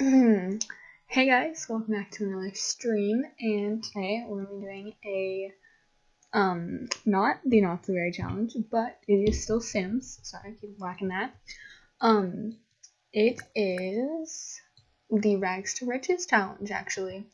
hey guys, welcome back to another stream, and today we're going to be doing a, um, not the Not So Berry Challenge, but it is still Sims, sorry, I keep whacking that, um, it is the Rags to Riches Challenge, actually,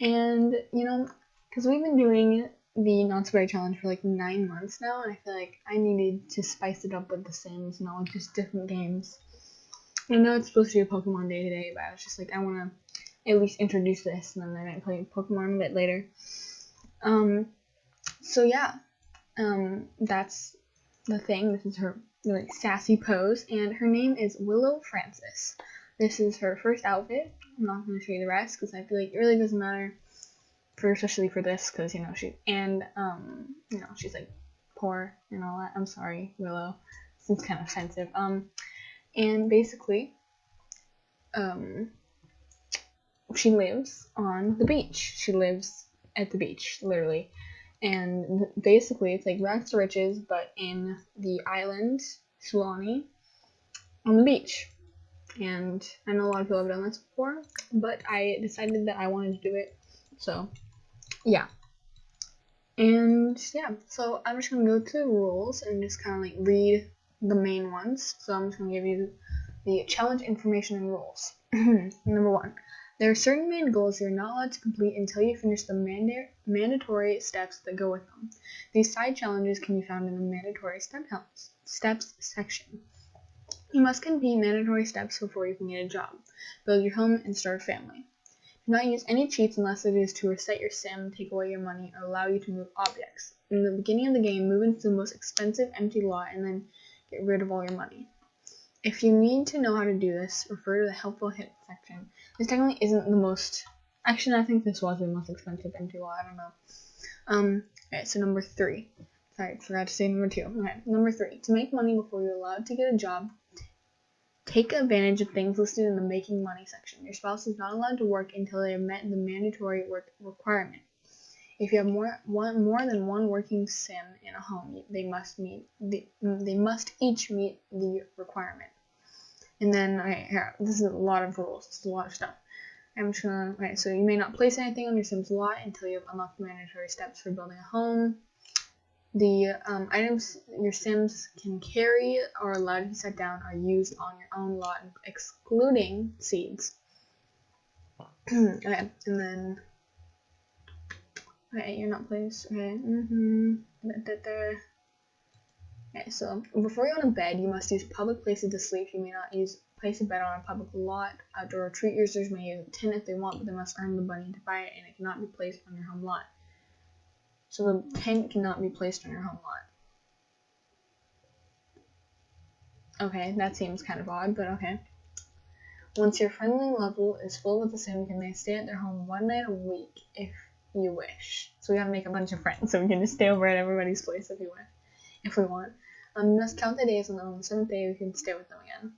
and, you know, because we've been doing the Not So Berry Challenge for like nine months now, and I feel like I needed to spice it up with the Sims and all just different games. I know it's supposed to be a Pokemon day today, but I was just like, I want to at least introduce this, and then I might play Pokemon a bit later. Um, so yeah, um, that's the thing. This is her really sassy pose, and her name is Willow Francis. This is her first outfit. I'm not going to show you the rest because I feel like it really doesn't matter, for especially for this, because you know she and um, you know she's like poor and all that. I'm sorry, Willow. This seems kind of offensive. Um, and basically, um, she lives on the beach. She lives at the beach, literally. And basically, it's like rags to riches, but in the island, Sulani, on the beach. And I know a lot of people have done this before, but I decided that I wanted to do it. So, yeah. And yeah, so I'm just gonna go to the rules and just kind of like read the main ones. So I'm just going to give you the challenge information and rules. Number one, there are certain main goals you're not allowed to complete until you finish the manda mandatory steps that go with them. These side challenges can be found in the mandatory step steps section. You must complete mandatory steps before you can get a job, build your home, and start a family. Do not use any cheats unless it is to reset your sim, take away your money, or allow you to move objects. In the beginning of the game, move into the most expensive empty lot and then get rid of all your money. If you need to know how to do this, refer to the helpful hint section. This technically isn't the most, actually I think this was the most expensive lot, I don't know. Um, okay, so number three. Sorry, I forgot to say number two. Okay, number three. To make money before you're allowed to get a job, take advantage of things listed in the making money section. Your spouse is not allowed to work until they have met the mandatory work requirement. If you have more one more than one working sim in a home, they must meet the they must each meet the requirement. And then okay, here this is a lot of rules. Is a lot of stuff. I'm just gonna okay, so you may not place anything on your Sims lot until you have unlocked the mandatory steps for building a home. The um, items your Sims can carry or allowed to be set down are used on your own lot, excluding seeds. okay, and then Okay, you're not placed. Okay. Mm-hmm. Okay, so before you go to bed, you must use public places to sleep. You may not use place a bed on a public lot. Outdoor retreat users may use a tent if they want, but they must earn the money to buy it, and it cannot be placed on your home lot. So the tent cannot be placed on your home lot. Okay, that seems kind of odd, but okay. Once your friendly level is full with the sim, you may stay at their home one night a week if you wish. So we gotta make a bunch of friends so we can just stay over at everybody's place if you wish, if we want. Um, must count the days and on the seventh day we can stay with them again.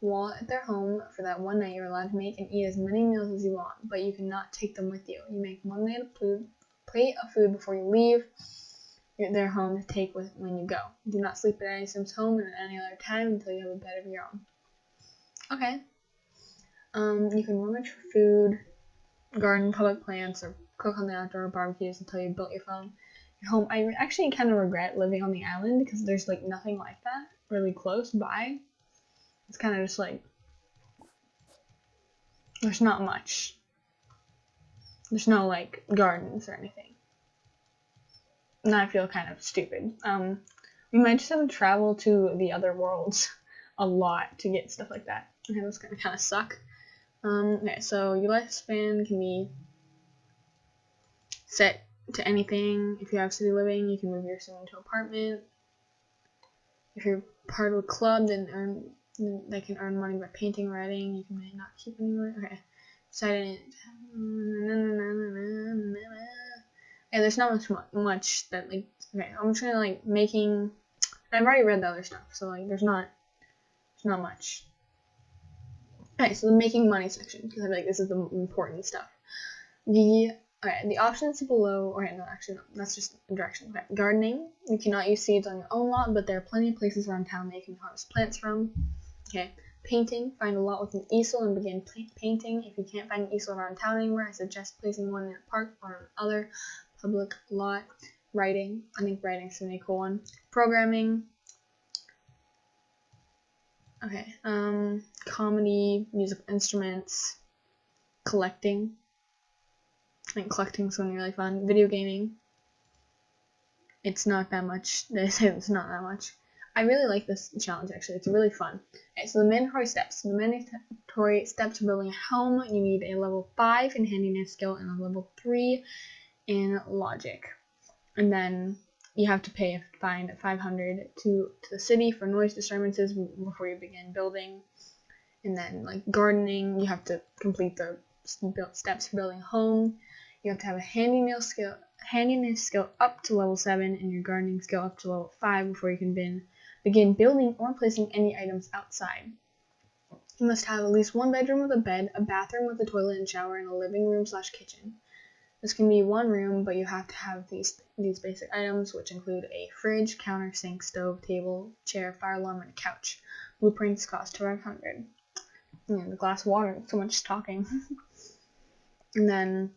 While at their home for that one night, you're allowed to make and eat as many meals as you want, but you cannot take them with you. You make one food, plate of food before you leave their home to take with when you go. Do not sleep at any Sim's home at any other time until you have a bed of your own. Okay. Um, you can rummage for food, garden public plants, or cook on the outdoor barbecues until you built your phone your home. I actually kind of regret living on the island because there's like nothing like that really close by. It's kind of just like there's not much. There's no like gardens or anything. And I feel kind of stupid. Um, we might just have to travel to the other worlds a lot to get stuff like that. Okay, that's gonna kind of suck. Um, okay, so your lifespan can be set to anything. If you have city living, you can move your sim into apartment. If you're part of a club, then earn they can earn money by painting, writing. You can not keep any money. Okay, decided. Yeah, there's not much much that like. Okay, I'm just gonna like making. I've already read the other stuff, so like there's not there's not much. Okay, so the making money section because I feel like this is the important stuff. The Okay, the options below, or no, actually, no, that's just a direction. Okay, gardening. You cannot use seeds on your own lot, but there are plenty of places around town that you can harvest plants from. Okay, Painting, find a lot with an easel and begin painting. If you can't find an easel around town anywhere, I suggest placing one in a park or other public lot. Writing, I think writing's a really cool one. Programming, okay, um, comedy, musical instruments, collecting. Think collecting something really fun. Video gaming. It's not that much. It's not that much. I really like this challenge actually. It's really fun. Okay, so the mandatory steps. The mandatory steps to building a home. You need a level 5 in handiness skill and a level 3 in logic. And then you have to pay a fine of 500 to, to the city for noise disturbances before you begin building. And then like gardening, you have to complete the steps for building a home. You have to have a handiness skill, handiness skill up to level 7 and your gardening skill up to level 5 before you can begin Begin building or placing any items outside. You must have at least one bedroom with a bed, a bathroom with a toilet and shower, and a living room slash kitchen. This can be one room, but you have to have these these basic items, which include a fridge, counter, sink, stove, table, chair, fire alarm, and a couch. Blueprints cost 500. And the glass water, so much talking. and then,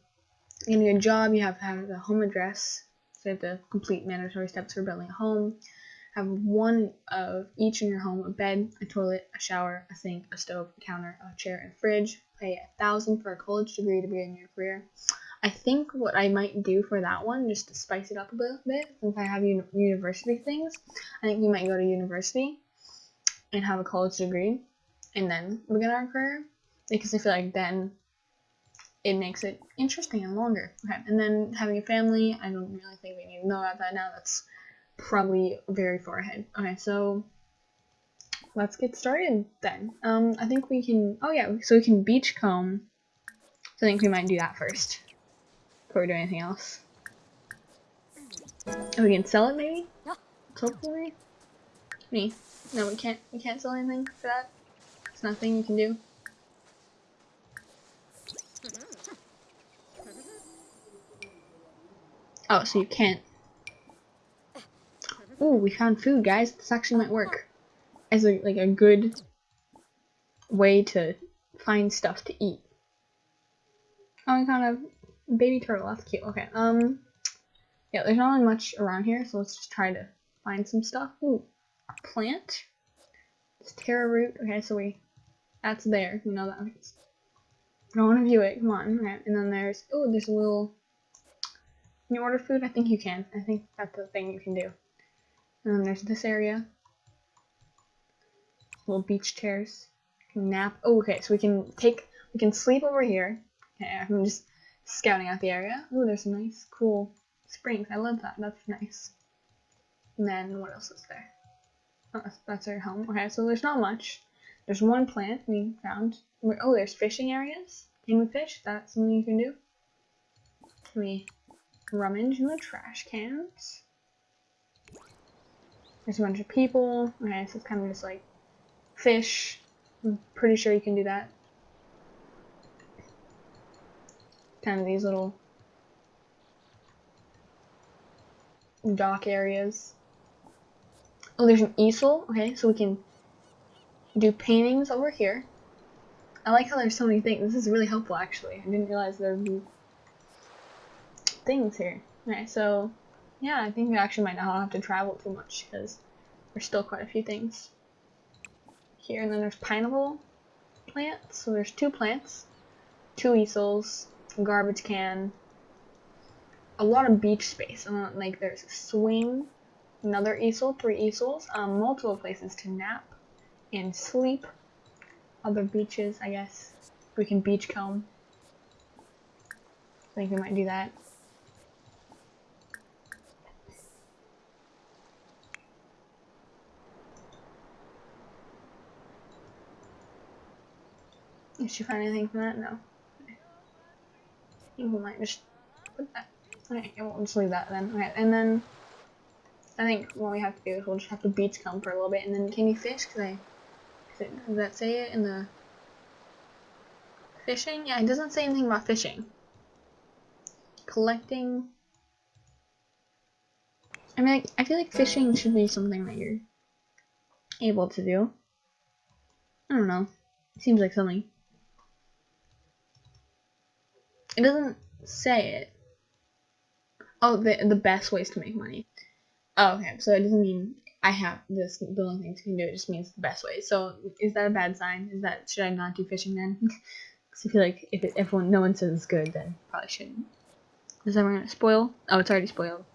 getting a job, you have to have the home address, so you have to complete mandatory steps for building a home. Have one of each in your home a bed, a toilet, a shower, a sink, a stove, a counter, a chair, and a fridge. Pay a thousand for a college degree to begin your career. I think what I might do for that one, just to spice it up a bit, bit since I have uni university things, I think we might go to university and have a college degree and then begin our career because I feel like then it makes it interesting and longer. Okay, and then having a family, I don't really think we need to know about that now. That's probably very far ahead. Okay, so let's get started then. Um, I think we can, oh yeah, so we can beachcomb. So I think we might do that first before we do anything else. Oh, we can sell it maybe? Hopefully. Me. No, we can't, we can't sell anything for that. It's nothing you can do. Oh, so you can't Ooh, we found food, guys. This actually might work as a, like a good way to find stuff to eat. Oh, we found a baby turtle. That's cute. Okay. Um. Yeah, there's not really much around here, so let's just try to find some stuff. Ooh, a plant. It's taro root. Okay, so we that's there. You know that. I don't want to view it. Come on. Okay. And then there's oh, there's a little. Can you order food? I think you can. I think that's the thing you can do. And then there's this area. Little beach chairs. Nap. Oh, okay, so we can take, we can sleep over here. Okay, I'm just scouting out the area. Oh, there's some nice, cool springs. I love that. That's nice. And then what else is there? Oh, that's our home. Okay, so there's not much. There's one plant we found. Oh, there's fishing areas. Can we fish? That's something you can do. Can rummage in the trash cans? There's a bunch of people. Okay, so it's kind of just like fish. I'm pretty sure you can do that. Kind of these little dock areas. Oh, there's an easel. Okay, so we can do paintings over here. I like how there's so many things. This is really helpful, actually. I didn't realize there would be things here. Okay, so yeah, I think we actually might not have to travel too much because there's still quite a few things here. And then there's pineapple plants. So there's two plants, two easels, garbage can, a lot of beach space. And then, like there's a swing, another easel, three easels, um, multiple places to nap and sleep. Other beaches, I guess. We can beach comb. I think we might do that. Did you find anything from that? No. Okay. We might just put that. Okay, we'll just leave that then. Okay, and then I think what we have to do is we'll just have to beachcomb for a little bit, and then can you fish? Cause I does that say it in the fishing? Yeah, it doesn't say anything about fishing. Collecting. I mean, like, I feel like fishing should be something that you're able to do. I don't know. Seems like something. It doesn't say it. Oh, the the best ways to make money. Oh, okay. So it doesn't mean I have this building things can do. It just means the best way. So is that a bad sign? Is that should I not do fishing then? Because I feel like if it, everyone no one says it's good, then probably shouldn't. Is everyone gonna spoil? Oh, it's already spoiled.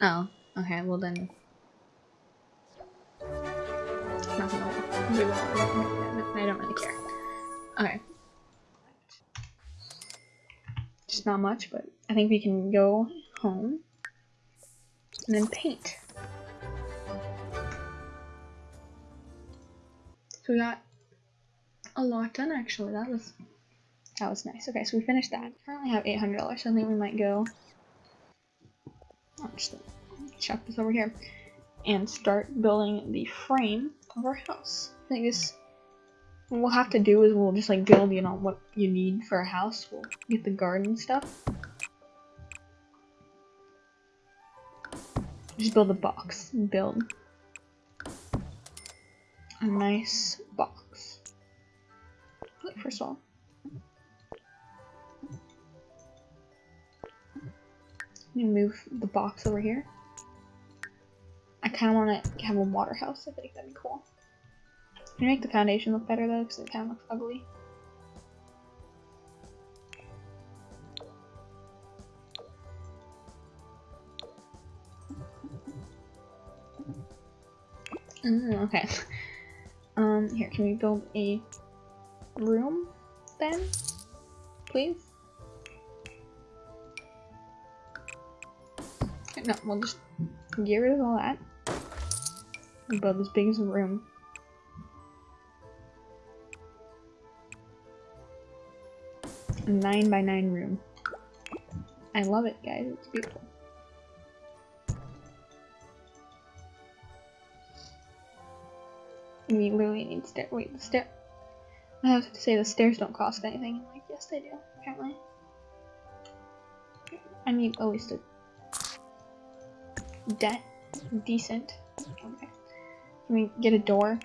Oh, okay. Well then. I don't really care. Okay. Just not much, but I think we can go home and then paint. So we got a lot done actually. That was that was nice. Okay, so we finished that. Currently have eight hundred dollars, so I think we might go. I'll just chuck this over here and start building the frame of our house. I think this what we'll have to do is we'll just like build, you know, what you need for a house. We'll get the garden stuff. Just build a box build a nice box. First of all. Move the box over here. I kind of want to have a water house. I think that'd be cool. Can you make the foundation look better though? Because it kind of looks ugly. Mm, okay. Um, here, can we build a room then? Please? No, we'll just get rid of all that. build as big as a room. Nine by nine room. I love it, guys. It's beautiful. We literally need stair. Wait, the stair. I have to say the stairs don't cost anything. I'm like, yes, they do. Apparently. I need at least a de decent. Okay. Can we get a door?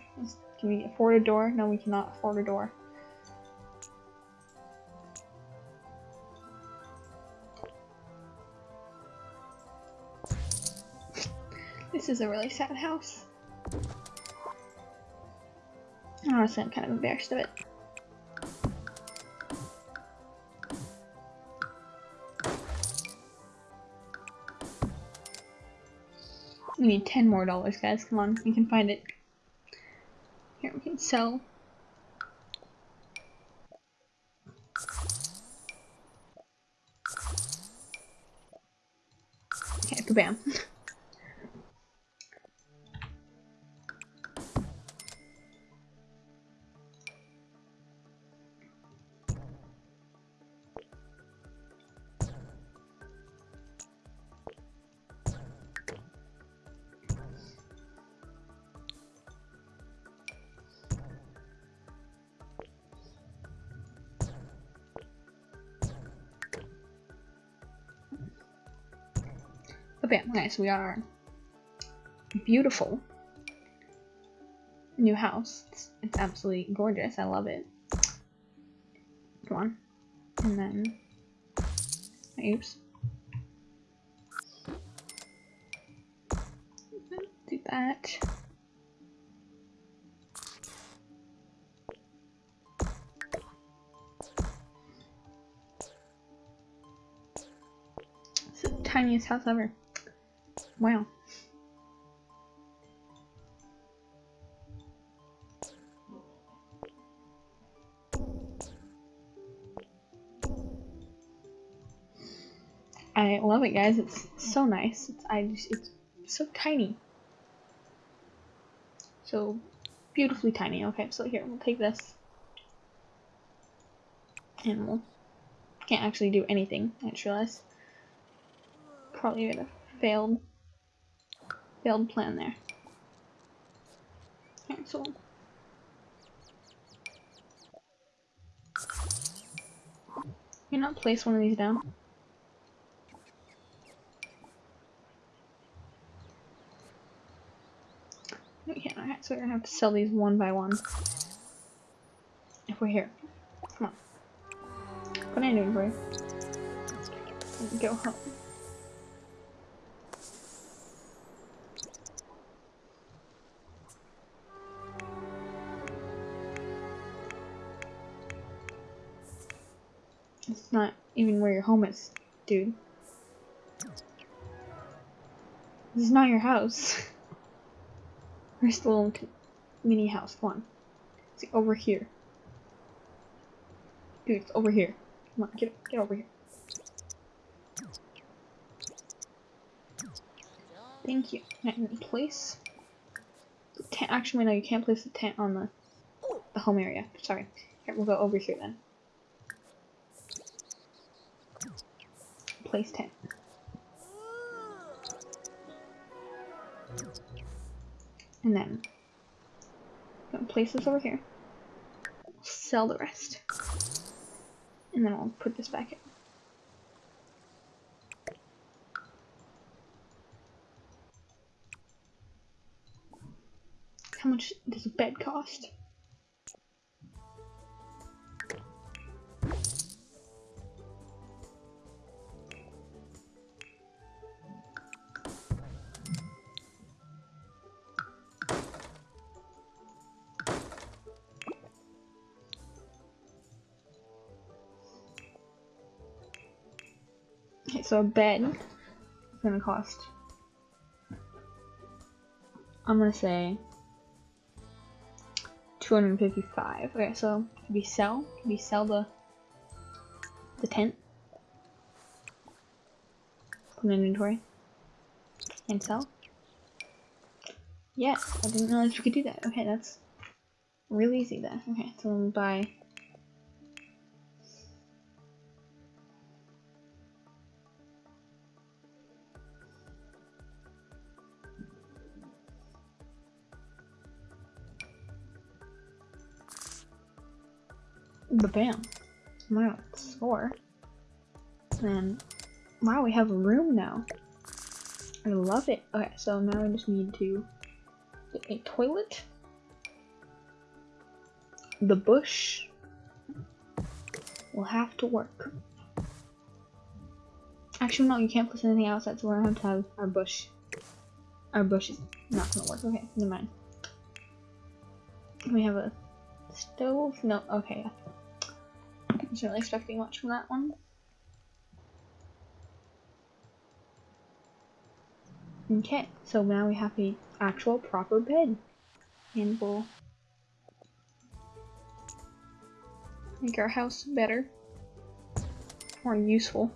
Can we afford a door? No, we cannot afford a door. Is a really sad house. Honestly, I'm kind of embarrassed of it. We need 10 more dollars, guys. Come on, we can find it. Here, we can sell. Okay, bam. Okay, we are beautiful new house. It's, it's absolutely gorgeous. I love it. Come on. And then, oops. Do that. It's the tiniest house ever. Wow. I love it, guys. It's so nice. It's I just it's so tiny, so beautifully tiny. Okay, so here we'll take this, and we'll can't actually do anything. I just realized probably would have failed failed plan there. Cancel. You not place one of these down? Alright, so So we're gonna have to sell these one by one. If we're here. Come on. Put in inventory. Go home. Even where your home is, dude. This is not your house. Where's the little mini house? Come on. It's over here. Dude, it's over here. Come on, get get over here. Thank you. And place the tent. Actually, no, you can't place the tent on the the home area. Sorry. Here, we'll go over here then. Place tent. And then place this over here. Sell the rest. And then I'll put this back in. How much does a bed cost? Okay, so a bed is gonna cost. I'm gonna say 255. Okay, so can we sell? Can we sell the the tent? Put in inventory and sell. Yes, I didn't realize we could do that. Okay, that's really easy then. Okay, so we'll buy The bam. Wow, it's four. And wow, we have a room now. I love it. Okay, so now we just need to get a toilet. The bush will have to work. Actually, no, you can't place anything outside, so we're gonna have to have our bush. Our bush is not gonna work. Okay, never mind. We have a stove? No, okay wasn't really expecting much from that one. Okay, so now we have the actual proper bed. And we'll make our house better. More useful.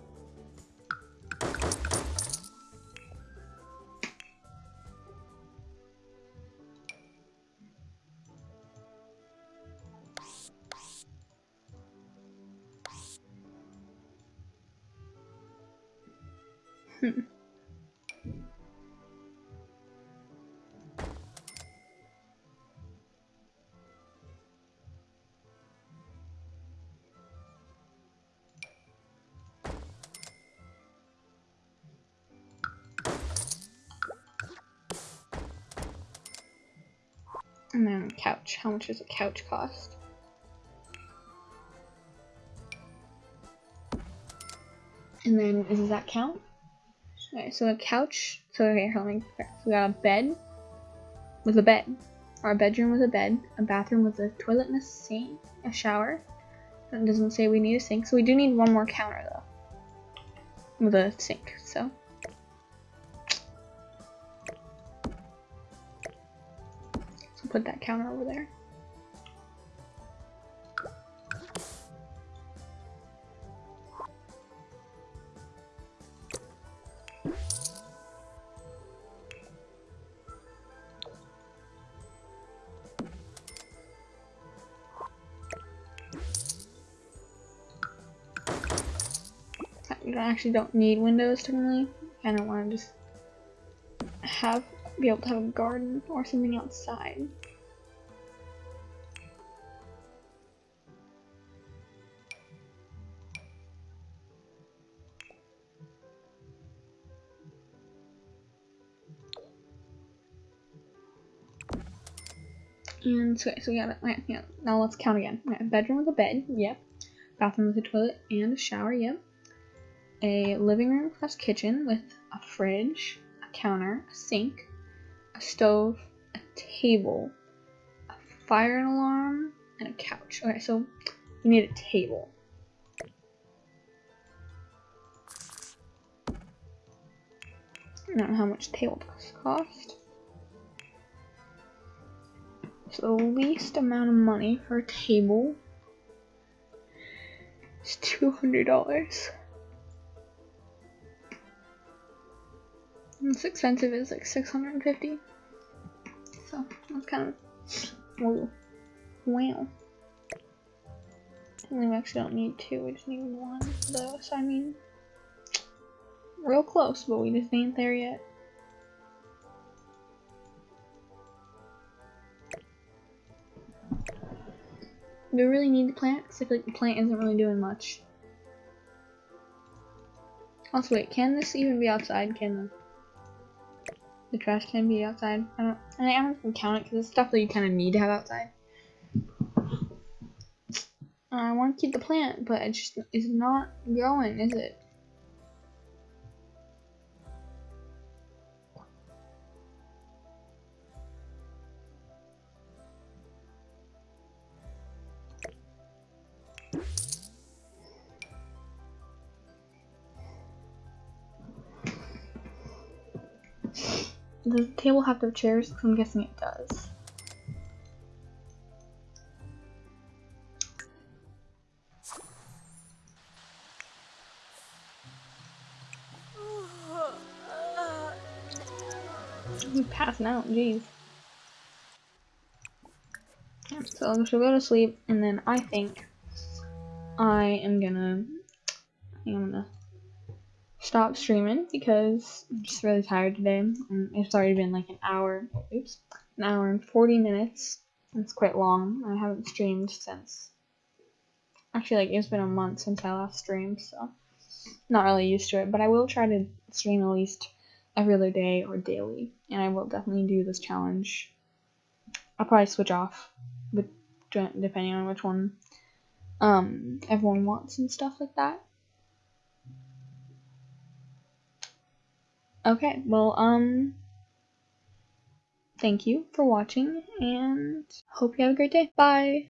And then couch. How much does a couch cost? And then, does that count? Okay, so a couch. So okay, hold on. We got a bed with a bed. Our bedroom with a bed, a bathroom with a toilet and a sink, a shower. It doesn't say we need a sink, so we do need one more counter though. With a sink, so. Put that counter over there. I actually don't need windows to really. I don't want to just have be able to have a garden or something outside. And so, so we got it. Yeah, now let's count again. Bedroom with a bed. Yep. Bathroom with a toilet and a shower. Yep. A living room plus kitchen with a fridge, a counter, a sink, a stove, a table, a fire alarm, and a couch. Okay, so we need a table. I don't know how much table cost. The least amount of money for a table is two hundred dollars. Most expensive is like six hundred and fifty. So that's kind of whoa. Wow. We actually don't need two, we just need one though, so I mean real close, but we just ain't there yet. Do we really need the plant? Because I feel like the plant isn't really doing much. Also, wait, can this even be outside? Can the the trash can be outside? I don't. I don't even count it because it's stuff that you kind of need to have outside. I want to keep the plant, but it just is not growing, is it? The table have to have chairs? I'm guessing it does. I'm passing out, jeez. So she'll go to sleep, and then I think I am gonna, I am gonna stop streaming because I'm just really tired today. And it's already been like an hour, oops, an hour and 40 minutes. It's quite long. I haven't streamed since, actually like it's been a month since I last streamed, so not really used to it. But I will try to stream at least every other day or daily. And I will definitely do this challenge. I'll probably switch off, but depending on which one um, everyone wants and stuff like that. Okay, well, um, thank you for watching and hope you have a great day. Bye!